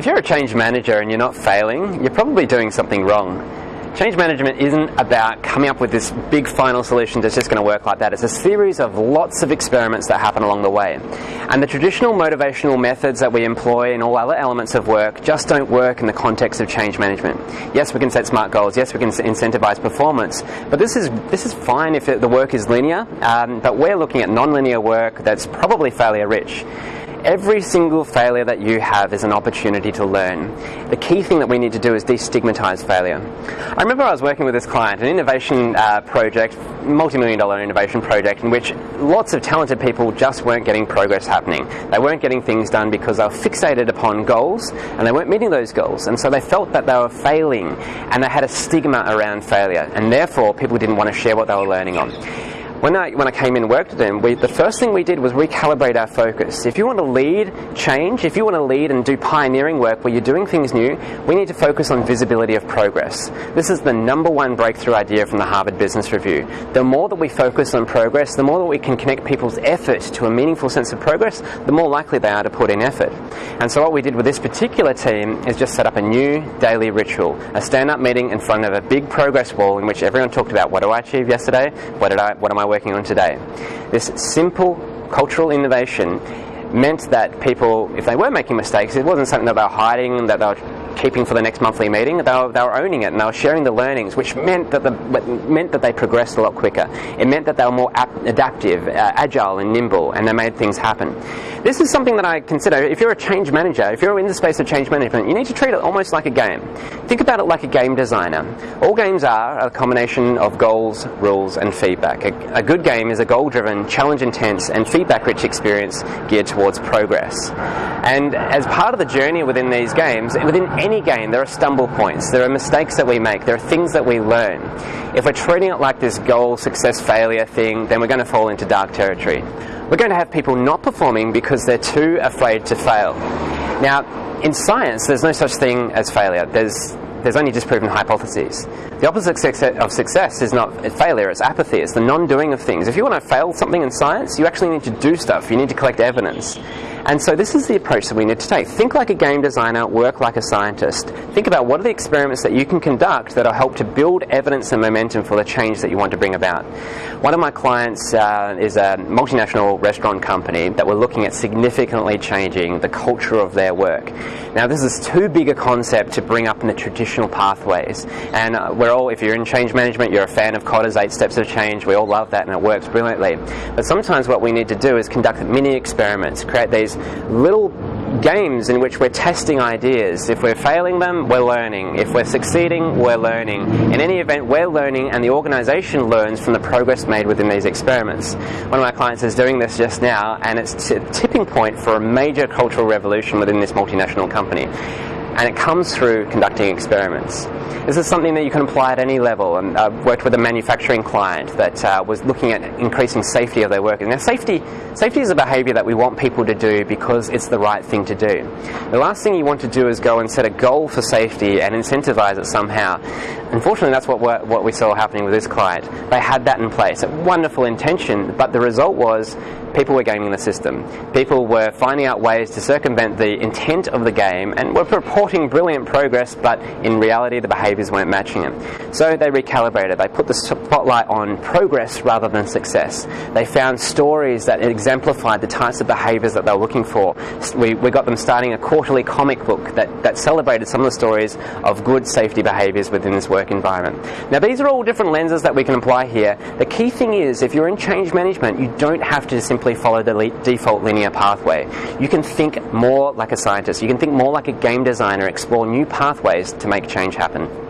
If you're a change manager and you're not failing, you're probably doing something wrong. Change management isn't about coming up with this big final solution that's just going to work like that. It's a series of lots of experiments that happen along the way. And the traditional motivational methods that we employ in all other elements of work just don't work in the context of change management. Yes, we can set smart goals. Yes, we can incentivize performance. But this is, this is fine if it, the work is linear. Um, but we're looking at non-linear work that's probably failure rich. Every single failure that you have is an opportunity to learn. The key thing that we need to do is destigmatize failure. I remember I was working with this client, an innovation uh, project, multi-million dollar innovation project, in which lots of talented people just weren't getting progress happening. They weren't getting things done because they were fixated upon goals and they weren't meeting those goals. And so they felt that they were failing and they had a stigma around failure and therefore people didn't want to share what they were learning on when I, when I came in and worked with them, we, the first thing we did was recalibrate our focus. If you want to lead change, if you want to lead and do pioneering work where you're doing things new, we need to focus on visibility of progress. This is the number one breakthrough idea from the Harvard Business Review. The more that we focus on progress, the more that we can connect people's effort to a meaningful sense of progress, the more likely they are to put in effort. And so what we did with this particular team is just set up a new daily ritual, a stand-up meeting in front of a big progress wall in which everyone talked about what do I achieve yesterday, what did I, what am I working on today. This simple cultural innovation meant that people, if they were making mistakes, it wasn't something that they were hiding, that they were keeping for the next monthly meeting. They were, they were owning it and they were sharing the learnings, which meant that the, meant that they progressed a lot quicker. It meant that they were more ap- adaptive, uh, agile, and nimble, and they made things happen. This is something that I consider. If you're a change manager, if you're in the space of change management, you need to treat it almost like a game. Think about it like a game designer. All games are a combination of goals, rules, and feedback. A, a good game is a goal-driven, challenge-intense, and feedback-rich experience geared towards progress. And as part of the journey within these games, within any game, there are stumble points, there are mistakes that we make, there are things that we learn. If we're treating it like this goal, success, failure thing, then we're going to fall into dark territory. We're going to have people not performing because they're too afraid to fail. Now, in science, there's no such thing as failure. There's there's only disproven hypotheses. The opposite of success is not failure, it's apathy, it's the non doing of things. If you want to fail something in science, you actually need to do stuff, you need to collect evidence. And so this is the approach that we need to take. Think like a game designer, work like a scientist. Think about what are the experiments that you can conduct that will help to build evidence and momentum for the change that you want to bring about. One of my clients uh, is a multinational restaurant company that we're looking at significantly changing the culture of their work. Now this is too big a concept to bring up in the traditional pathways. And uh, we're all, if you're in change management, you're a fan of Kotter's eight steps of change. We all love that and it works brilliantly. But sometimes what we need to do is conduct mini experiments, create these little games in which we're testing ideas. If we're failing them, we're learning. If we're succeeding, we're learning. In any event, we're learning and the organization learns from the progress made within these experiments. One of my clients is doing this just now and it's a tipping point for a major cultural revolution within this multinational company and it comes through conducting experiments. This is something that you can apply at any level. And I've worked with a manufacturing client that uh, was looking at increasing safety of their workers. Now, safety, safety is a behaviour that we want people to do because it's the right thing to do. The last thing you want to do is go and set a goal for safety and incentivize it somehow. Unfortunately, that's what, what we saw happening with this client. They had that in place, a wonderful intention, but the result was people were gaming the system. People were finding out ways to circumvent the intent of the game and were reporting brilliant progress, but in reality the behaviours weren't matching it. So they recalibrated. They put the spotlight on progress rather than success. They found stories that exemplified the types of behaviours that they were looking for. We, we got them starting a quarterly comic book that, that celebrated some of the stories of good safety behaviours within this work environment. Now these are all different lenses that we can apply here. The key thing is if you're in change management, you don't have to simply simply follow the le- default linear pathway. You can think more like a scientist. You can think more like a game designer, explore new pathways to make change happen.